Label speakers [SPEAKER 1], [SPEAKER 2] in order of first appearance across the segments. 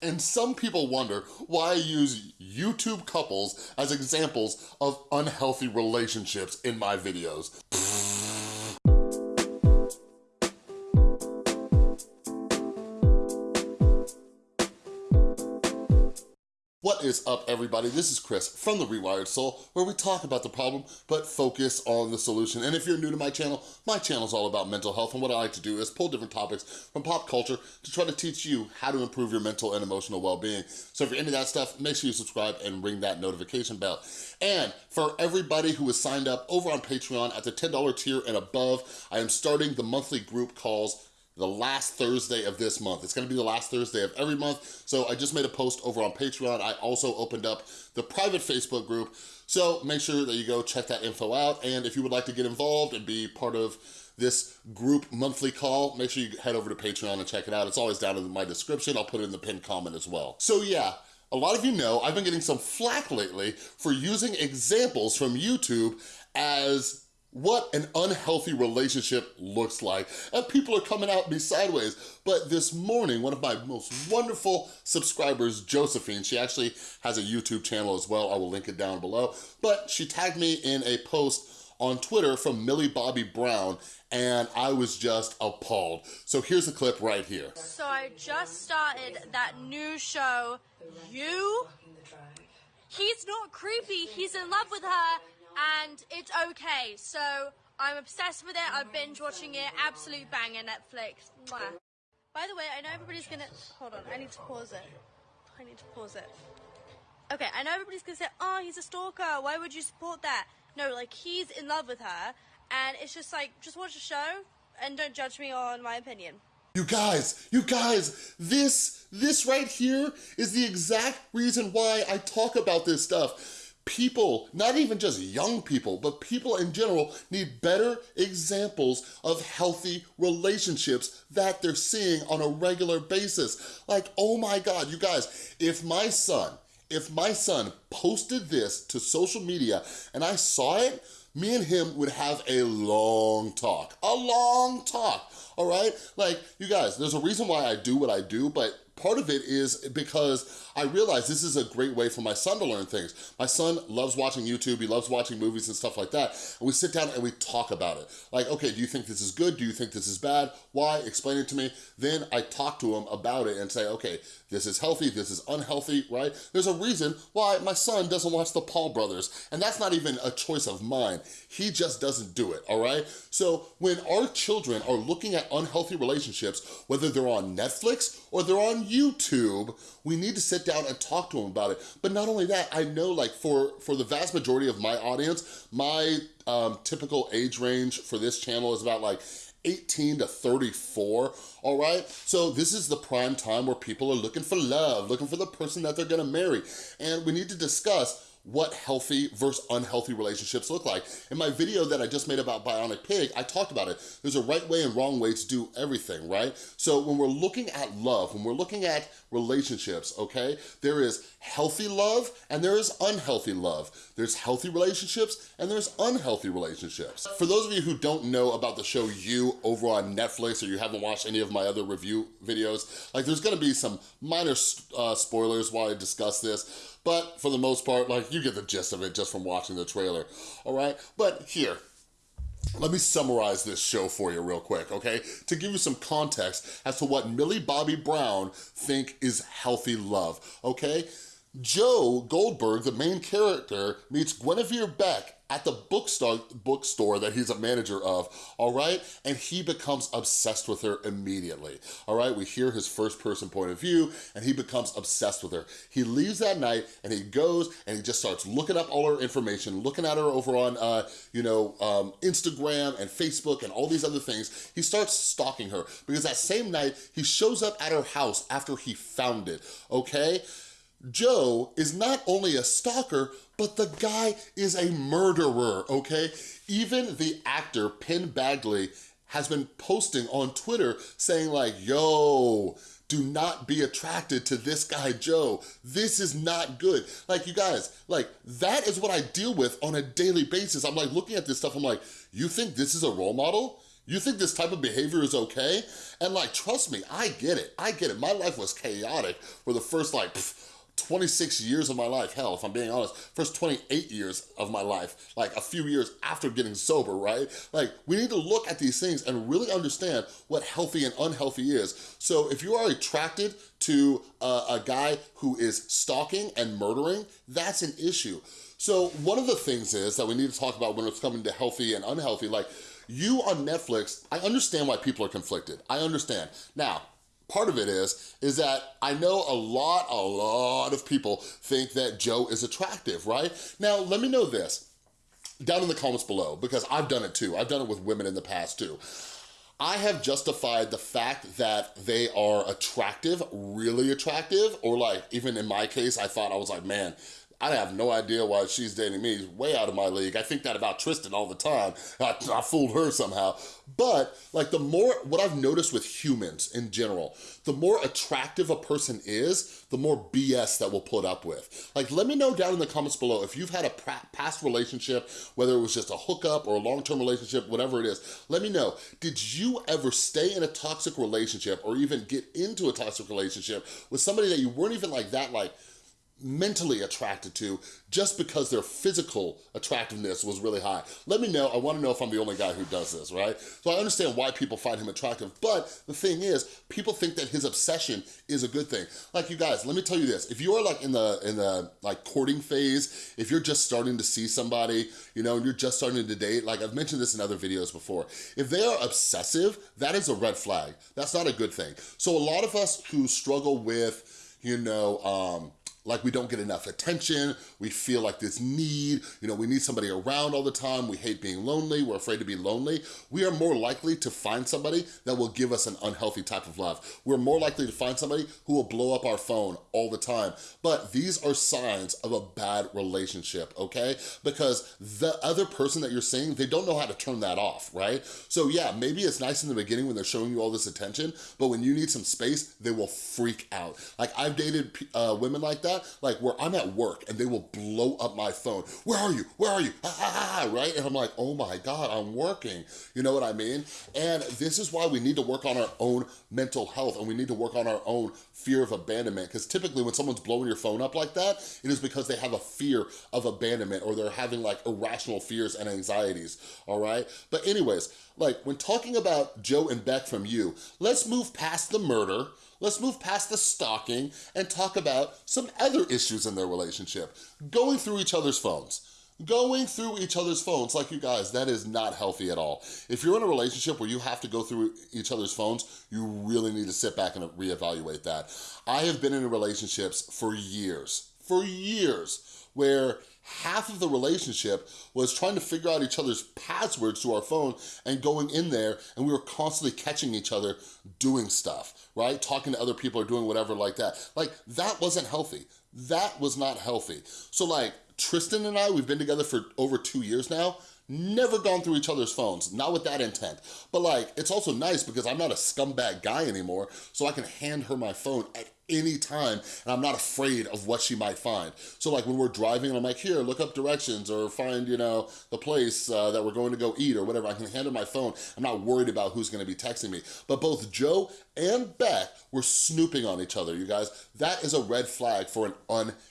[SPEAKER 1] And some people wonder why I use YouTube couples as examples of unhealthy relationships in my videos. Is up, everybody? This is Chris from The Rewired Soul, where we talk about the problem, but focus on the solution. And if you're new to my channel, my channel is all about mental health, and what I like to do is pull different topics from pop culture to try to teach you how to improve your mental and emotional well-being. So if you're into that stuff, make sure you subscribe and ring that notification bell. And for everybody who has signed up over on Patreon at the $10 tier and above, I am starting the monthly group calls the last Thursday of this month. It's gonna be the last Thursday of every month. So I just made a post over on Patreon. I also opened up the private Facebook group. So make sure that you go check that info out. And if you would like to get involved and be part of this group monthly call, make sure you head over to Patreon and check it out. It's always down in my description. I'll put it in the pinned comment as well. So yeah, a lot of you know I've been getting some flack lately for using examples from YouTube as what an unhealthy relationship looks like. And people are coming out me sideways. But this morning, one of my most wonderful subscribers, Josephine, she actually has a YouTube channel as well. I will link it down below. But she tagged me in a post on Twitter from Millie Bobby Brown, and I was just appalled. So here's a clip right here.
[SPEAKER 2] So I just started that new show, You. He's not creepy, he's in love with her, and it's okay. So I'm obsessed with it. I've binge watching it. Absolute banger Netflix. Mwah. By the way, I know everybody's gonna hold on. I need to pause it. I need to pause it. Okay, I know everybody's gonna say, "Oh, he's a stalker. Why would you support that?" No, like he's in love with her, and it's just like, just watch the show and don't judge me on my opinion.
[SPEAKER 1] You guys, you guys, this, this right here is the exact reason why I talk about this stuff people, not even just young people, but people in general need better examples of healthy relationships that they're seeing on a regular basis. Like, oh my God, you guys, if my son, if my son posted this to social media and I saw it, me and him would have a long talk, a long talk, all right? Like, you guys, there's a reason why I do what I do, but part of it is because I realize this is a great way for my son to learn things. My son loves watching YouTube, he loves watching movies and stuff like that, and we sit down and we talk about it. Like, okay, do you think this is good? Do you think this is bad? Why? Explain it to me. Then I talk to him about it and say, okay, this is healthy, this is unhealthy, right? There's a reason why my son doesn't watch the Paul Brothers, and that's not even a choice of mine. He just doesn't do it, all right? So when our children are looking at unhealthy relationships, whether they're on Netflix or they're on YouTube, we need to sit down and talk to them about it. But not only that, I know like for, for the vast majority of my audience, my um, typical age range for this channel is about like 18 to 34, all right? So this is the prime time where people are looking for love, looking for the person that they're gonna marry. And we need to discuss what healthy versus unhealthy relationships look like. In my video that I just made about Bionic Pig, I talked about it. There's a right way and wrong way to do everything, right? So when we're looking at love, when we're looking at relationships, okay, there is healthy love and there is unhealthy love. There's healthy relationships and there's unhealthy relationships. For those of you who don't know about the show You over on Netflix or you haven't watched any of my other review videos, like there's gonna be some minor uh, spoilers while I discuss this, but for the most part, like you get the gist of it just from watching the trailer, all right? But here, let me summarize this show for you real quick, okay? To give you some context as to what Millie Bobby Brown think is healthy love, okay? Joe Goldberg, the main character, meets Guinevere Beck at the bookstore, bookstore that he's a manager of, all right? And he becomes obsessed with her immediately, all right? We hear his first person point of view and he becomes obsessed with her. He leaves that night and he goes and he just starts looking up all her information, looking at her over on, uh, you know, um, Instagram and Facebook and all these other things. He starts stalking her because that same night he shows up at her house after he found it, okay? Joe is not only a stalker, but the guy is a murderer, okay? Even the actor, Penn Badgley, has been posting on Twitter saying like, yo, do not be attracted to this guy, Joe. This is not good. Like, you guys, like, that is what I deal with on a daily basis. I'm like, looking at this stuff, I'm like, you think this is a role model? You think this type of behavior is okay? And like, trust me, I get it. I get it. My life was chaotic for the first like, 26 years of my life, hell, if I'm being honest, first 28 years of my life, like a few years after getting sober, right? Like, we need to look at these things and really understand what healthy and unhealthy is. So if you are attracted to a, a guy who is stalking and murdering, that's an issue. So one of the things is that we need to talk about when it's coming to healthy and unhealthy, like you on Netflix, I understand why people are conflicted. I understand. Now, part of it is, is that I know a lot, a lot of people think that Joe is attractive, right? Now, let me know this down in the comments below, because I've done it too. I've done it with women in the past too. I have justified the fact that they are attractive, really attractive, or like, even in my case, I thought I was like, man, I have no idea why she's dating me. He's way out of my league. I think that about Tristan all the time. I, I, fooled her somehow. But like the more, what I've noticed with humans in general, the more attractive a person is, the more BS that we'll put up with. Like let me know down in the comments below if you've had a past relationship, whether it was just a hookup or a long-term relationship, whatever it is, let me know. Did you ever stay in a toxic relationship or even get into a toxic relationship with somebody that you weren't even like that like, mentally attracted to just because their physical attractiveness was really high. Let me know, I wanna know if I'm the only guy who does this, right? So I understand why people find him attractive, but the thing is, people think that his obsession is a good thing. Like you guys, let me tell you this, if you are like in the, in the like courting phase, if you're just starting to see somebody, you know, and you're just starting to date, like I've mentioned this in other videos before, if they are obsessive, that is a red flag. That's not a good thing. So a lot of us who struggle with, you know, um, like we don't get enough attention, we feel like this need, you know, we need somebody around all the time, we hate being lonely, we're afraid to be lonely, we are more likely to find somebody that will give us an unhealthy type of love. We're more likely to find somebody who will blow up our phone all the time. But these are signs of a bad relationship, okay? Because the other person that you're seeing, they don't know how to turn that off, right? So yeah, maybe it's nice in the beginning when they're showing you all this attention, but when you need some space, they will freak out. Like I've dated uh, women like that, like where I'm at work and they will blow up my phone. Where are you? Where are you? right? And I'm like, oh my God, I'm working. You know what I mean? And this is why we need to work on our own mental health and we need to work on our own fear of abandonment. Because typically when someone's blowing your phone up like that, it is because they have a fear of abandonment or they're having like irrational fears and anxieties, all right? But anyways, like when talking about Joe and Beck from you, let's move past the murder, let's move past the stalking and talk about some other issues in their relationship. Going through each other's phones. Going through each other's phones, like you guys, that is not healthy at all. If you're in a relationship where you have to go through each other's phones, you really need to sit back and reevaluate that. I have been in relationships for years, for years, where half of the relationship was trying to figure out each other's passwords to our phone and going in there and we were constantly catching each other doing stuff, right? Talking to other people or doing whatever like that. Like that wasn't healthy. That was not healthy. So like Tristan and I, we've been together for over two years now never gone through each other's phones, not with that intent. But like, it's also nice because I'm not a scumbag guy anymore, so I can hand her my phone at anytime and I'm not afraid of what she might find. So like when we're driving I'm like, here, look up directions or find, you know, the place uh, that we're going to go eat or whatever. I can hand her my phone. I'm not worried about who's gonna be texting me. But both Joe and Beck were snooping on each other, you guys. That is a red flag for an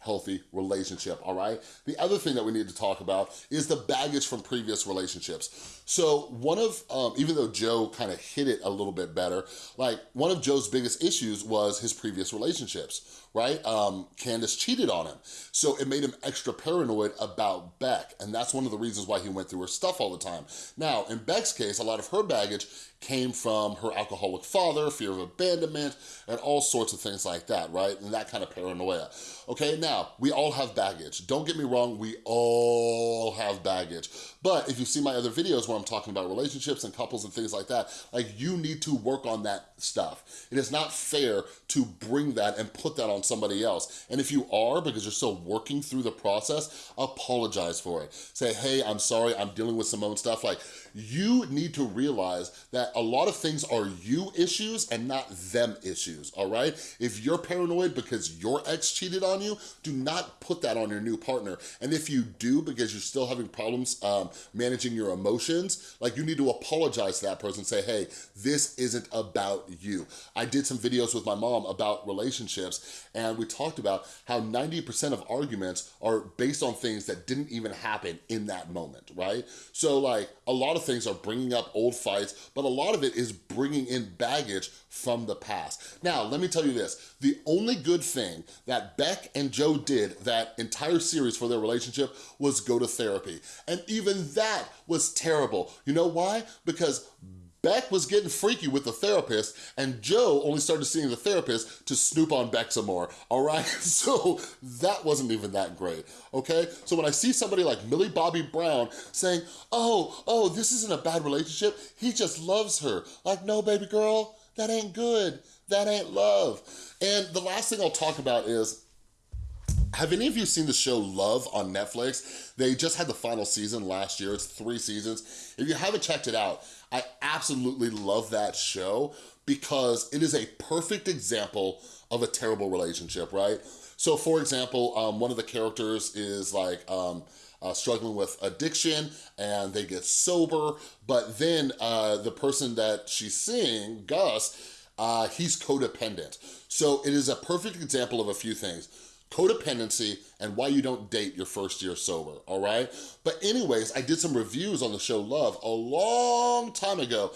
[SPEAKER 1] unhealthy relationship, all right? The other thing that we need to talk about is the baggage from previous relationships. So one of, um, even though Joe kind of hit it a little bit better, like one of Joe's biggest issues was his previous relationships, right? Um, Candace cheated on him. So it made him extra paranoid about Beck. And that's one of the reasons why he went through her stuff all the time. Now, in Beck's case, a lot of her baggage came from her alcoholic father, fear of abandonment, and all sorts of things like that, right? And that kind of paranoia. Okay, now, we all have baggage. Don't get me wrong, we all have baggage. But if you see my other videos where I'm talking about relationships and couples and things like that, like you need to work on that stuff. It is not fair to bring that and put that on somebody else. And if you are, because you're still working through the process, apologize for it. Say, hey, I'm sorry, I'm dealing with some own stuff. Like, you need to realize that a lot of things are you issues and not them issues, all right? If you're paranoid because your ex cheated on you, do not put that on your new partner. And if you do because you're still having problems um, managing your emotions, like you need to apologize to that person, and say, hey, this isn't about you. I did some videos with my mom about relationships and we talked about how 90% of arguments are based on things that didn't even happen in that moment, right? So like a lot of things are bringing up old fights, but a lot of it is bringing in baggage from the past. Now, let me tell you this, the only good thing that Beck and Joe did that entire series for their relationship was go to therapy. And even that was terrible. You know why? Because Beck was getting freaky with the therapist and Joe only started seeing the therapist to snoop on Beck some more, all right? So that wasn't even that great, okay? So when I see somebody like Millie Bobby Brown saying, oh, oh, this isn't a bad relationship, he just loves her. Like, no, baby girl, that ain't good. That ain't love. And the last thing I'll talk about is, have any of you seen the show Love on Netflix? They just had the final season last year. It's three seasons. If you haven't checked it out, I absolutely love that show because it is a perfect example of a terrible relationship, right? So for example, um, one of the characters is like, um, uh, struggling with addiction and they get sober, but then uh, the person that she's seeing, Gus, uh, he's codependent. So it is a perfect example of a few things codependency, and why you don't date your first year sober, all right? But anyways, I did some reviews on the show Love a long time ago,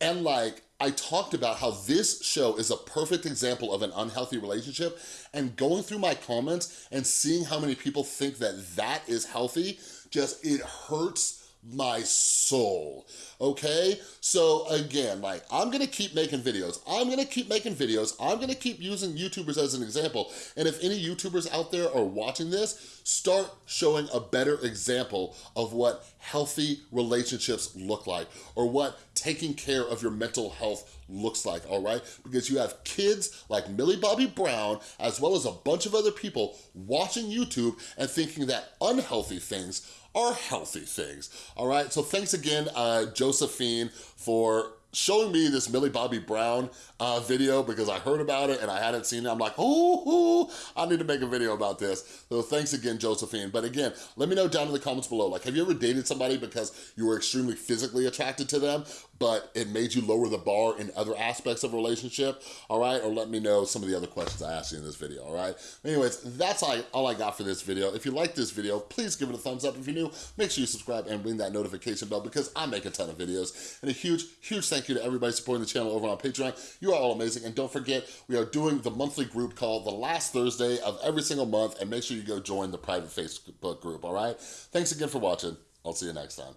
[SPEAKER 1] and like, I talked about how this show is a perfect example of an unhealthy relationship and going through my comments and seeing how many people think that that is healthy, just, it hurts my soul, okay? So again, like, I'm gonna keep making videos. I'm gonna keep making videos. I'm gonna keep using YouTubers as an example. And if any YouTubers out there are watching this, start showing a better example of what healthy relationships look like or what taking care of your mental health looks like, all right? Because you have kids like Millie Bobby Brown, as well as a bunch of other people watching YouTube and thinking that unhealthy things are healthy things, all right? So thanks again, uh, Josephine, for showing me this Millie Bobby Brown uh, video because I heard about it and I hadn't seen it. I'm like, oh, I need to make a video about this. So thanks again, Josephine. But again, let me know down in the comments below, like, have you ever dated somebody because you were extremely physically attracted to them, but it made you lower the bar in other aspects of a relationship, all right? Or let me know some of the other questions I asked you in this video, all right? Anyways, that's all I got for this video. If you like this video, please give it a thumbs up. If you're new, make sure you subscribe and ring that notification bell because I make a ton of videos. And a huge, huge thank you to everybody supporting the channel over on Patreon. You are all amazing. And don't forget, we are doing the monthly group called the last Thursday of every single month. And make sure you go join the private Facebook group, all right? Thanks again for watching. I'll see you next time.